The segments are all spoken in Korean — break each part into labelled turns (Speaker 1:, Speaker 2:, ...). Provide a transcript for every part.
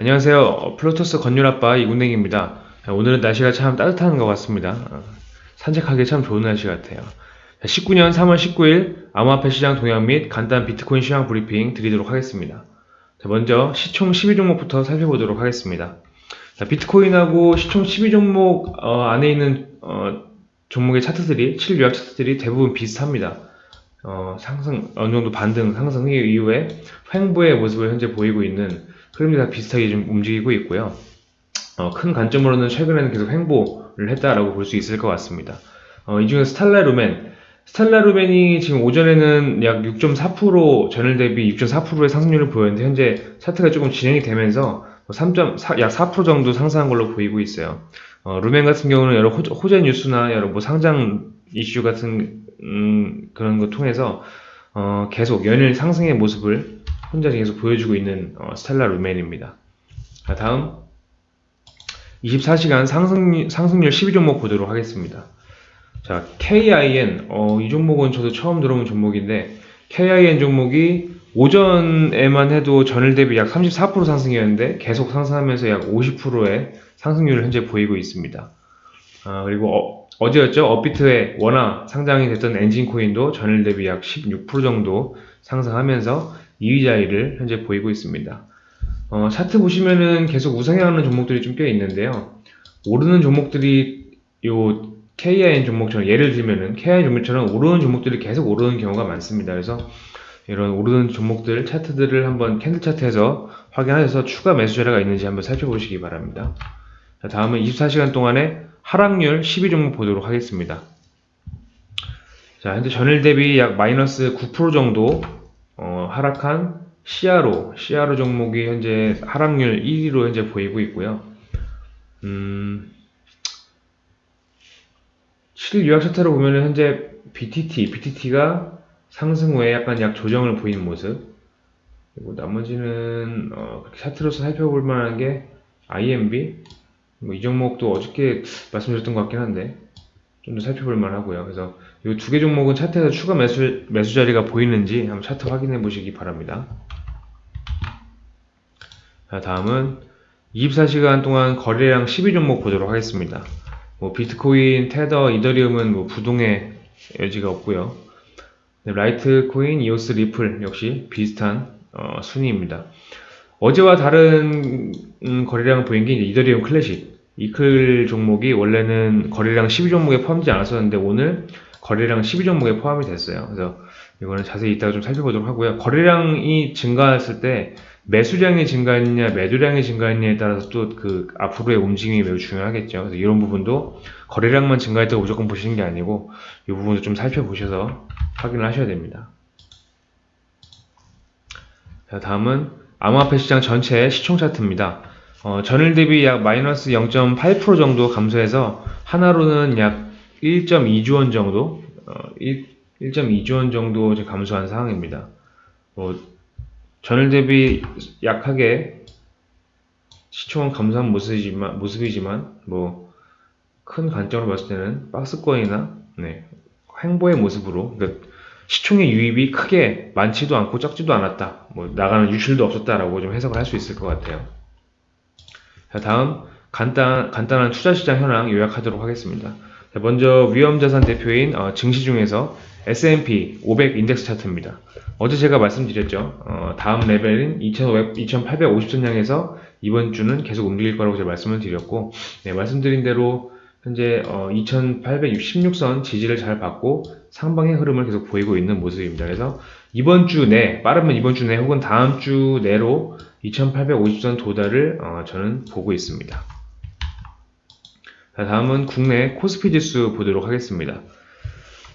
Speaker 1: 안녕하세요. 어, 플로토스 건율아빠 이군댕입니다. 오늘은 날씨가 참 따뜻한 것 같습니다. 어, 산책하기 참 좋은 날씨 같아요. 19년 3월 19일 암호화폐 시장 동향 및 간단 비트코인 시황 브리핑 드리도록 하겠습니다. 먼저 시총 12종목부터 살펴보도록 하겠습니다. 비트코인하고 시총 12종목 어, 안에 있는 종목의 차트들이 7요약 차트들이 대부분 비슷합니다. 상승 어느 정도 반등 상승 이후에 횡보의 모습을 현재 보이고 있는 흐름이 다 비슷하게 좀 움직이고 있고요. 어, 큰 관점으로는 최근에는 계속 횡보를 했다라고 볼 수 있을 것 같습니다. 어, 이 중에 스탈라 루멘, 스탈라 루멘이 지금 오전에는 약 6.4% 전일 대비 6.4%의 상승률을 보였는데 현재 차트가 조금 진행이 되면서 3.4, 뭐 약4% 정도 상승한 걸로 보이고 있어요. 어, 루멘 같은 경우는 여러 호, 재 뉴스나 여러 뭐 상장 이슈 같은 음, 그런 거 통해서 어, 계속 연일 상승의 모습을 혼자 계속 보여주고 있는 어, 스텔라 루멘입니다. 자, 다음 24시간 상승, 상승률 12종목 보도록 하겠습니다. 자, KIN 어, 이 종목은 저도 처음 들어본 종목인데 KIN 종목이 오전에만 해도 전일 대비 약 34% 상승이었는데 계속 상승하면서 약 50%의 상승률을 현재 보이고 있습니다. 아, 그리고 어, 제였죠 업비트의 원화 상장이 됐던 엔진 코인도 전일 대비 약 16% 정도 상승하면서 2위 자리를 현재 보이고 있습니다. 어, 차트 보시면은 계속 우상향하는 종목들이 좀 꽤 있는데요. 오르는 종목들이 요 KIN 종목처럼 예를 들면은 KIN 종목처럼 오르는 종목들이 계속 오르는 경우가 많습니다. 그래서 이런 오르는 종목들 차트들을 한번 캔들 차트에서 확인하셔서 추가 매수 자료가 있는지 한번 살펴보시기 바랍니다. 자, 다음은 24시간 동안에 하락률 12종목 보도록 하겠습니다. 자, 현재 전일 대비 약 마이너스 9% 정도 어, 하락한 시아로, 시아로 종목이 현재 하락률 1위로 현재 보이고 있고요. 음, 7일 요약 차트로 보면 현재 BTT, BTT가 상승 후에 약간 약 조정을 보이는 모습. 그리고 나머지는 어, 차트로서 살펴볼 만한 게 IMB, 뭐 이 종목도 어저께 말씀드렸던 것 같긴 한데 좀 더 살펴볼 만하고요. 그래서 이 두 개 종목은 차트에서 추가 매수, 매수 자리가 보이는지 한번 차트 확인해 보시기 바랍니다. 자, 다음은 24시간 동안 거래량 12종목 보도록 하겠습니다. 뭐 비트코인, 테더, 이더리움은 뭐 부동의 여지가 없고요. 네, 라이트코인, 이오스, 리플 역시 비슷한 어, 순위입니다. 어제와 다른 음, 거래량을 보인 게 이더리움 클래식 이클 종목이 원래는 거래량 12종목에 포함되지 않았었는데 오늘 거래량 12종목에 포함이 됐어요. 그래서 이거는 자세히 이따가 좀 살펴보도록 하고요. 거래량이 증가했을 때 매수량이 증가했냐, 매도량이 증가했냐에 따라서 또 그 앞으로의 움직임이 매우 중요하겠죠. 그래서 이런 부분도 거래량만 증가했다고 무조건 보시는 게 아니고 이 부분도 좀 살펴보셔서 확인을 하셔야 됩니다. 자, 다음은 암호화폐 시장 전체 시총 차트입니다. 어, 전일 대비 약 마이너스 0.8% 정도 감소해서 하나로는 약 1.2조 원 정도, 어, 1.2조 원 정도 감소한 상황입니다. 뭐, 전일 대비 약하게 시총은 감소한 모습이지만, 모습이지만 뭐, 큰 관점으로 봤을 때는 박스권이나, 네, 횡보의 모습으로, 그러니까 시총의 유입이 크게 많지도 않고 적지도 않았다. 뭐, 나가는 유출도 없었다라고 좀 해석을 할 수 있을 것 같아요. 자, 다음 간단, 간단한 투자시장 현황 요약하도록 하겠습니다. 자, 먼저 위험자산 대표인 어, 증시 중에서 S&P 500 인덱스 차트입니다. 어제 제가 말씀드렸죠. 어, 다음 레벨인 2500, 2850선 향해서 이번 주는 계속 움직일 거라고 제가 말씀을 드렸고 네, 말씀드린 대로 현재 어, 2866선 지지를 잘 받고 상방의 흐름을 계속 보이고 있는 모습입니다. 그래서 이번 주 내, 빠르면 이번 주 내 혹은 다음 주 내로 2850선 도달을 어, 저는 보고 있습니다. 자, 다음은 국내 코스피 지수 보도록 하겠습니다.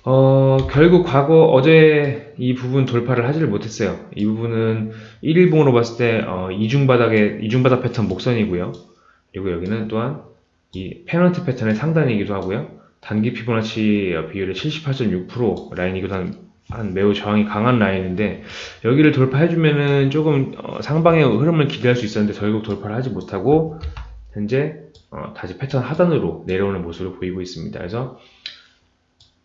Speaker 1: 어, 결국 과거 어제 이 부분 돌파를 하지를 못했어요. 이 부분은 1일봉으로 봤을 때 어, 이중바닥의 이중바닥 패턴 목선이고요. 그리고 여기는 또한 이 페널티 패턴의 상단이기도 하고요. 단기 피보나치 비율의 78.6% 라인이기도 한 한 매우 저항이 강한 라인인데 여기를 돌파해주면은 조금 어, 상방의 흐름을 기대할 수 있었는데 결국 돌파를 하지 못하고 현재 어, 다시 패턴 하단으로 내려오는 모습을 보이고 있습니다. 그래서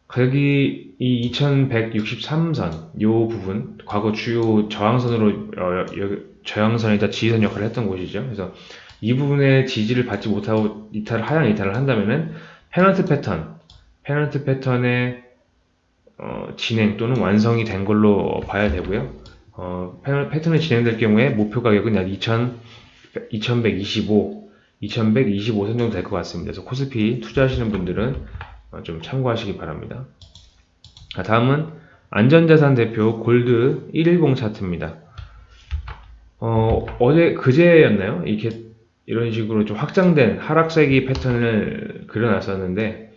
Speaker 1: 가격이 이 2163선 요 부분 과거 주요 저항선으로 어, 저항선이다 지지선 역할을 했던 곳이죠. 그래서 이 부분에 지지를 받지 못하고 이탈을 하향 이탈을 한다면은 페넌트 패턴, 페넌트 패턴의 어, 진행 또는 완성이 된 걸로 봐야 되고요. 어, 패턴이 진행될 경우에 목표 가격은 약 2,000, 2,125, 2,125 선 정도 될것 같습니다. 그래서 코스피 투자하시는 분들은 어, 좀 참고하시기 바랍니다. 자, 다음은 안전자산 대표 골드 110 차트입니다. 어, 어제 그제였나요? 이렇게 이런 식으로 좀 확장된 하락세기 패턴을 그려놨었는데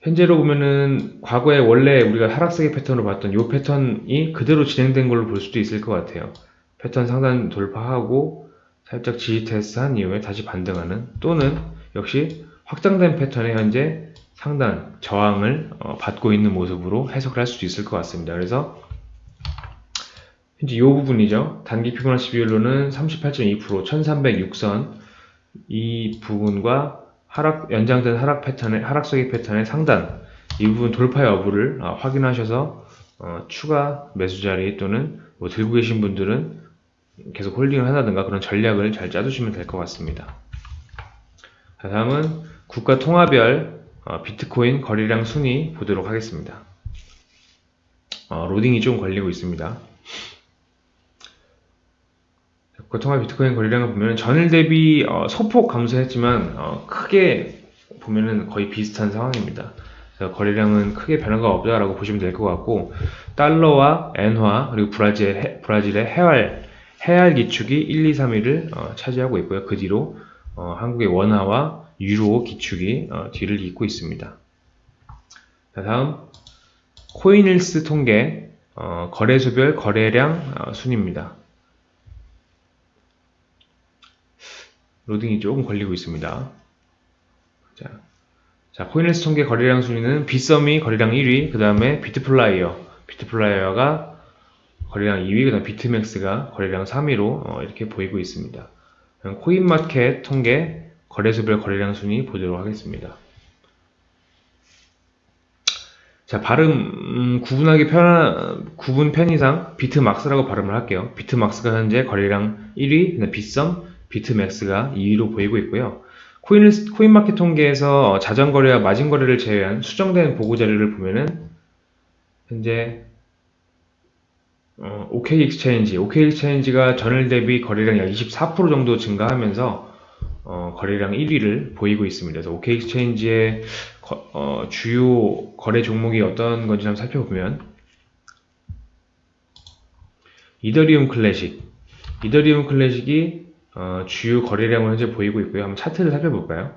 Speaker 1: 현재로 보면은 과거에 원래 우리가 하락세기 패턴으로 봤던 이 패턴이 그대로 진행된 걸로 볼 수도 있을 것 같아요. 패턴 상단 돌파하고 살짝 지지 테스트 한 이후에 다시 반등하는 또는 역시 확장된 패턴의 현재 상단 저항을 어, 받고 있는 모습으로 해석을 할 수도 있을 것 같습니다. 그래서 현재 이 부분이죠. 단기 피보나치 비율로는 38.2% 1306선 이 부분과 하락 연장된 하락 패턴의 하락속의 패턴의 상단 이 부분 돌파 여부를 어, 확인하셔서 어, 추가 매수 자리 또는 뭐 들고 계신 분들은 계속 홀딩을 한다든가 그런 전략을 잘 짜두시면 될 것 같습니다. 자, 다음은 국가 통화별 어, 비트코인 거래량 순위 보도록 하겠습니다. 어, 로딩이 좀 걸리고 있습니다. 고통화 비트코인 거래량을 보면 전일 대비 어, 소폭 감소했지만 어, 크게 보면은 거의 비슷한 상황입니다. 거래량은 크게 변화가 없다라고 보시면 될 것 같고 달러와 엔화 그리고 브라질, 브라질의 해활 해알 기축이 1, 2, 3위를 어, 차지하고 있고요. 그 뒤로 어, 한국의 원화와 유로 기축이 어, 뒤를 잇고 있습니다. 자, 다음 코인일스 통계 어, 거래수별 거래량 어, 순입니다. 로딩이 조금 걸리고 있습니다. 자, 자 코인에스 통계 거래량 순위는 빗썸이 거래량 1위, 그 다음에 비트플라이어, 비트플라이어가 거래량 2위, 그 다음 비트맥스가 거래량 3위로 어, 이렇게 보이고 있습니다. 코인마켓 통계 거래소별 거래량 순위 보도록 하겠습니다. 자, 발음 음, 구분하기 편한 구분 편의상 비트막스라고 발음을 할게요. 비트막스가 현재 거래량 1위, 빗썸, 비트맥스가 2위로 보이고 있고요. 코인, 코인마켓 통계에서 자전거래와 마진거래를 제외한 수정된 보고자료를 보면은 현재 어, OK 익스체인지, OK 익스체인지가 전일 대비 거래량 약 24% 정도 증가하면서 어, 거래량 1위를 보이고 있습니다. 그래서 OK Exchange의 거, 어, 주요 거래 종목이 어떤 건지 한번 살펴보면 이더리움 클래식, 이더리움 클래식이 어, 주요 거래량을 현재 보이고 있고요. 한번 차트를 살펴볼까요?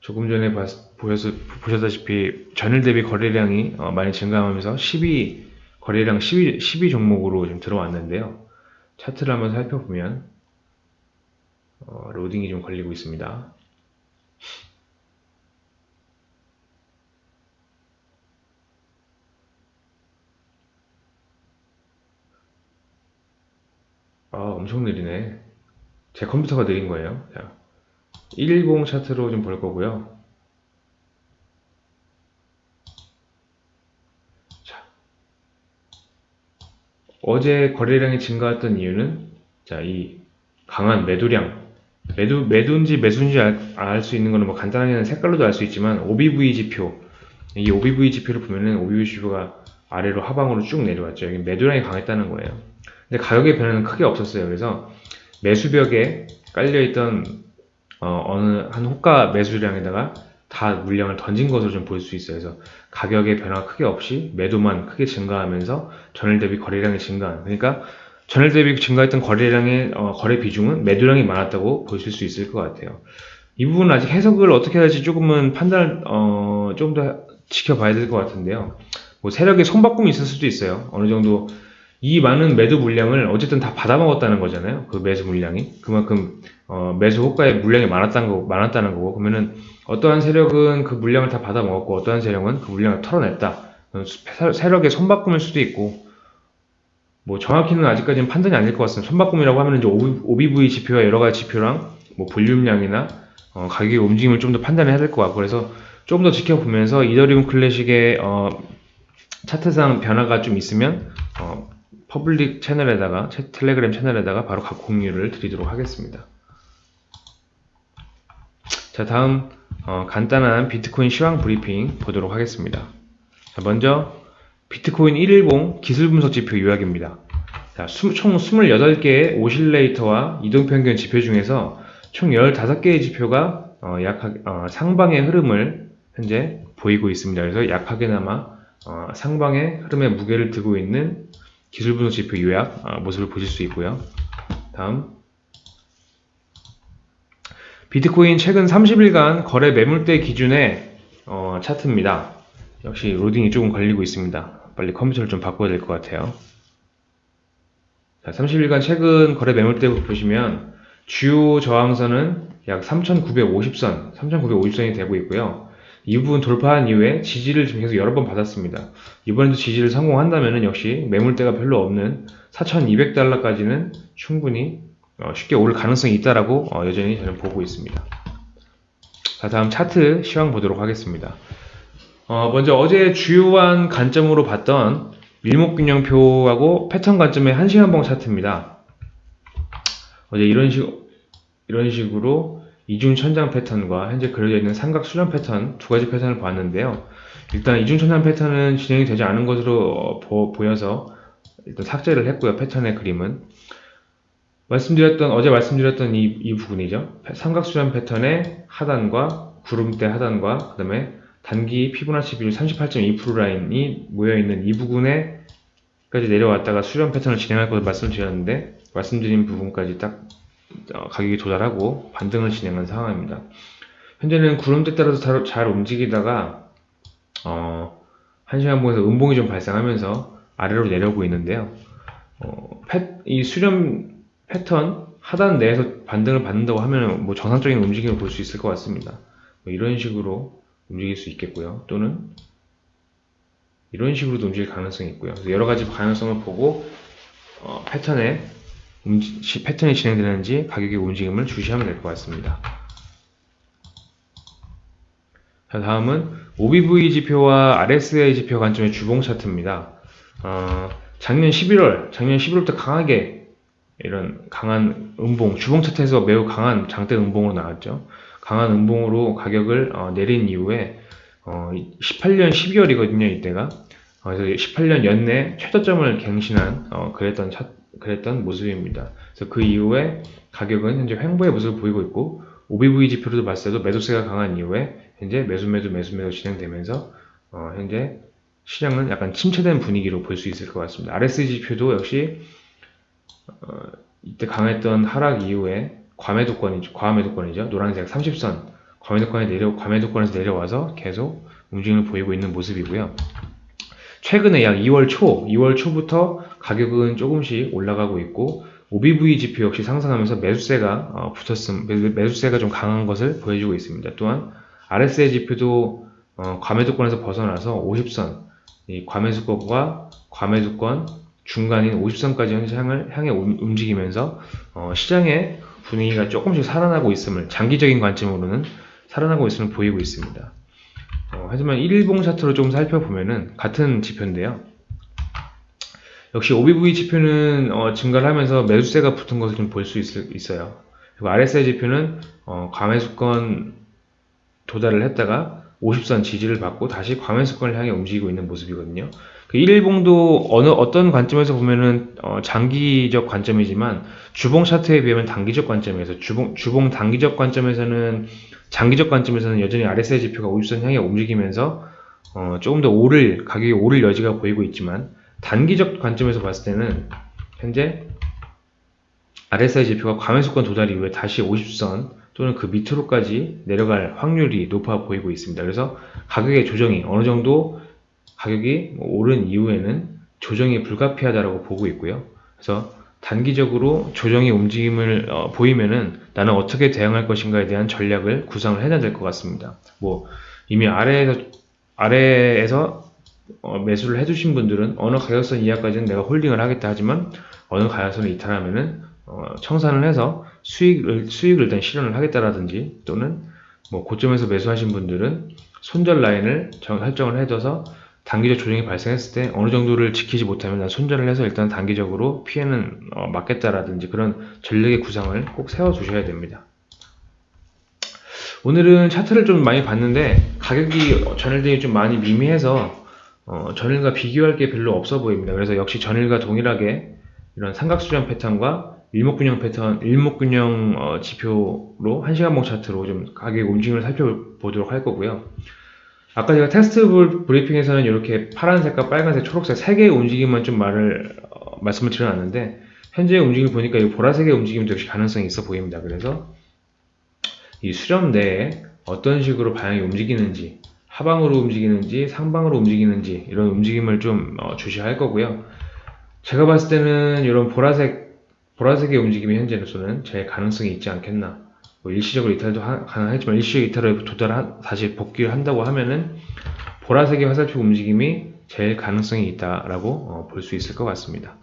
Speaker 1: 조금 전에 봤, 보셔서, 보셨다시피 전일 대비 거래량이 어, 많이 증가하면서 12 거래량 12, 12 종목으로 좀 들어왔는데요. 차트를 한번 살펴보면 어, 로딩이 좀 걸리고 있습니다. 아, 엄청 느리네. 제 컴퓨터가 느린 거예요. 자, 110 차트로 좀 볼 거고요. 자, 어제 거래량이 증가했던 이유는 자, 이 강한 매도량, 매도, 매도인지 매수인지 알 수 있는 거는 뭐 간단하게는 색깔로도 알 수 있지만 OBV 지표, 이 OBV 지표를 보면은 OBV 지표가 아래로 하방으로 쭉 내려왔죠. 여기 매도량이 강했다는 거예요. 근데 가격의 변화는 크게 없었어요. 그래서 매수벽에 깔려있던 어, 느한 호가 매수량에다가 다 물량을 던진 것으로 좀 볼 수 있어요. 그래서 가격의 변화가 크게 없이 매도만 크게 증가하면서 전일 대비 거래량이 증가한. 그러니까 전일 대비 증가했던 거래량의 어, 거래 비중은 매도량이 많았다고 보실 수 있을 것 같아요. 이 부분은 아직 해석을 어떻게 할지 조금은 판단을 어, 조금 더 지켜봐야 될 것 같은데요. 뭐 세력의 손바꿈이 있을 수도 있어요. 어느 정도 이 많은 매도 물량을 어쨌든 다 받아먹었다는 거잖아요. 그 매수 물량이. 그만큼, 어, 매수 호가의 물량이 많았다는 거, 많았다는 거고. 그러면은 어떠한 세력은 그 물량을 다 받아먹었고, 어떠한 세력은 그 물량을 털어냈다. 세력의 손바꿈일 수도 있고, 뭐 정확히는 아직까지는 판단이 아닐 것 같습니다. 손바꿈이라고 하면 이제 OBV 지표와 여러 가지 지표랑 뭐 볼륨량이나 어, 가격의 움직임을 좀 더 판단해야 될 것 같고, 그래서 조금 더 지켜보면서 이더리움 클래식의 어, 차트상 변화가 좀 있으면 어, public 채널에다가 채- 텔레그램 채널에다가 바로 각 공유를 드리도록 하겠습니다. 자 다음 어, 간단한 비트코인 시황 브리핑 보도록 하겠습니다. 자, 먼저 비트코인 1일봉 기술 분석 지표 요약입니다. 자, 수- 총 28개의 오실레이터와 이동평균 지표 중에서 총 15개의 지표가 어, 약하, 어, 상방의 흐름을 현재 보이고 있습니다. 그래서 약하게나마 어, 상방의 흐름에 무게를 두고 있는 기술 분석 지표 요약 어, 모습을 보실 수 있고요. 다음 비트코인 최근 30일간 거래 매물대 기준의 어, 차트입니다. 역시 로딩이 조금 걸리고 있습니다. 빨리 컴퓨터를 좀 바꿔야 될 것 같아요. 자, 30일간 최근 거래 매물대 보시면 주요 저항선은 약 3,950선, 3,950선이 되고 있고요. 이 부분 돌파한 이후에 지지를 지금 계속 여러 번 받았습니다. 이번에도 지지를 성공한다면 역시 매물대가 별로 없는 4,200달러까지는 충분히 어, 쉽게 오를 가능성이 있다라고 어, 여전히 저는 보고 있습니다. 자, 다음 차트 시황 보도록 하겠습니다. 어, 먼저 어제 주요한 관점으로 봤던 밀목균형표하고 패턴 관점의 1시간봉 차트입니다. 어제 이런 식, 이런 식으로 이중 천장 패턴과 현재 그려져 있는 삼각 수렴 패턴 두 가지 패턴을 봤는데요. 일단 이중 천장 패턴은 진행이 되지 않은 것으로 어, 보, 보여서 일단 삭제를 했고요. 패턴의 그림은. 말씀드렸던, 어제 말씀드렸던 이, 이 부분이죠. 삼각 수렴 패턴의 하단과 구름대 하단과 그 다음에 단기 피보나치 비율 38.2% 라인이 모여있는 이 부분에 까지 내려왔다가 수렴 패턴을 진행할 것을 말씀드렸는데 말씀드린 부분까지 딱 어, 가격이 도달하고 반등을 진행한 상황입니다. 현재는 구름대 따라서 잘, 잘 움직이다가 어, 1시간 봉에서 음봉이 좀 발생하면서 아래로 내려오고 있는데요. 어, 패, 이 수렴 패턴 하단 내에서 반등을 받는다고 하면 뭐 정상적인 움직임을 볼 수 있을 것 같습니다. 뭐 이런 식으로 움직일 수 있겠고요. 또는 이런 식으로도 움직일 가능성이 있고요. 여러 가지 가능성을 보고 어, 패턴에 움직- 시- 패턴이 진행되는지 가격의 움직임을 주시하면 될 것 같습니다. 자, 다음은 OBV 지표와 RSI 지표 관점의 주봉 차트입니다. 어, 작년 11월, 작년 11월부터 강하게 이런 강한 음봉, 주봉 차트에서 매우 강한 장대 음봉으로 나왔죠. 강한 음봉으로 가격을 어, 내린 이후에 어, 18년 12월이거든요, 이때가. 어, 그래서 18년 연내 최저점을 갱신한 어, 그랬던 차, 그랬던 모습입니다. 그래서 그 이후에 가격은 현재 횡보의 모습을 보이고 있고 OBV 지표로도 봤을 때도 매도세가 강한 이후에 현재 매수 매도 매수 매도 진행되면서 어, 현재 시장은 약간 침체된 분위기로 볼 수 있을 것 같습니다. RSI 지표도 역시 어, 이때 강했던 하락 이후에 과매도권이죠. 과매도권이죠. 노란색 30선 과매도권에 내려 과매도권에서 내려와서 계속 움직임을 보이고 있는 모습이고요. 최근에 약 2월 초, 2월 초부터 가격은 조금씩 올라가고 있고 OBV 지표 역시 상승하면서 매수세가 어, 붙었음, 매- 매수세가 좀 강한 것을 보여주고 있습니다. 또한 RSI 지표도 어, 과매도권에서 벗어나서 50선, 이 과매수권과 과매도권 중간인 50선까지 현재 향을 향해 움- 움직이면서 어, 시장의 분위기가 조금씩 살아나고 있음을 장기적인 관점으로는 살아나고 있음을 보이고 있습니다. 어, 하지만 1일봉 차트로 좀 살펴보면은 같은 지표인데요. 역시 OBV 지표는 어, 증가를 하면서 매수세가 붙은 것을 좀 볼 수 있어요. 그리고 RSI 지표는 어, 과매수권 도달을 했다가 50선 지지를 받고 다시 과매수권을 향해 움직이고 있는 모습이거든요. 그 1일봉도 어느 어떤 관점에서 보면은 어, 장기적 관점이지만 주봉 차트에 비하면 단기적 관점에서 주봉 주봉 단기적 관점에서는 장기적 관점에서는 여전히 RSI 지표가 50선 향해 움직이면서 어, 조금 더 오를 가격이 오를 여지가 보이고 있지만 단기적 관점에서 봤을 때는 현재 RSI 지표가 과매수권 도달 이후에 다시 50선 또는 그 밑으로까지 내려갈 확률이 높아 보이고 있습니다. 그래서 가격의 조정이 어느 정도 가격이 뭐 오른 이후에는 조정이 불가피하다라고 보고 있고요. 그래서 단기적으로 조정의 움직임을 어, 보이면은 나는 어떻게 대응할 것인가에 대한 전략을 구상을 해야 될 것 같습니다. 뭐 이미 아래에서 아래에서 어, 매수를 해주신 분들은 어느 가격선 이하까지는 내가 홀딩을 하겠다 하지만 어느 가격선을 이탈하면은 어, 청산을 해서 수익을 수익을 일단 실현을 하겠다라든지 또는 뭐 고점에서 매수하신 분들은 손절 라인을 정- 설정을 해둬서 단기적 조정이 발생했을 때 어느 정도를 지키지 못하면 난 손절을 해서 일단 단기적으로 피해는 어, 막겠다라든지 그런 전략의 구상을 꼭 세워 두셔야 됩니다. 오늘은 차트를 좀 많이 봤는데 가격이 전일 대비 좀 많이 미미해서 어, 전일과 비교할 게 별로 없어 보입니다. 그래서 역시 전일과 동일하게 이런 삼각수렴 패턴과 일목균형 패턴, 일목균형 어, 지표로 1시간봉 차트로 좀 가격 움직임을 살펴보도록 할 거고요. 아까 제가 테스트 불- 브리핑에서는 이렇게 파란색과 빨간색, 초록색 세 개의 움직임만 좀 말을 어, 말씀을 드려놨는데 현재의 움직임을 보니까 이 보라색의 움직임도 역시 가능성이 있어 보입니다. 그래서 이 수렴 내에 어떤 식으로 방향이 움직이는지 하방으로 움직이는지 상방으로 움직이는지 이런 움직임을 좀 어, 주시할 거고요. 제가 봤을 때는 이런 보라색 보라색의 움직임이 현재로서는 제일 가능성이 있지 않겠나. 뭐 일시적으로 이탈도 하- 가능하지만 일시적 이탈을 도달 다시 복귀를 한다고 하면은 보라색의 화살표 움직임이 제일 가능성이 있다라고 어, 볼 수 있을 것 같습니다.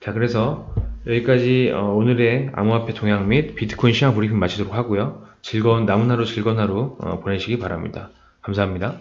Speaker 1: 자, 그래서 여기까지 어, 오늘의 암호화폐 동향 및 비트코인 시장 브리핑 마치도록 하고요. 즐거운 남은 하루 즐거운 하루 어, 보내시기 바랍니다. 감사합니다.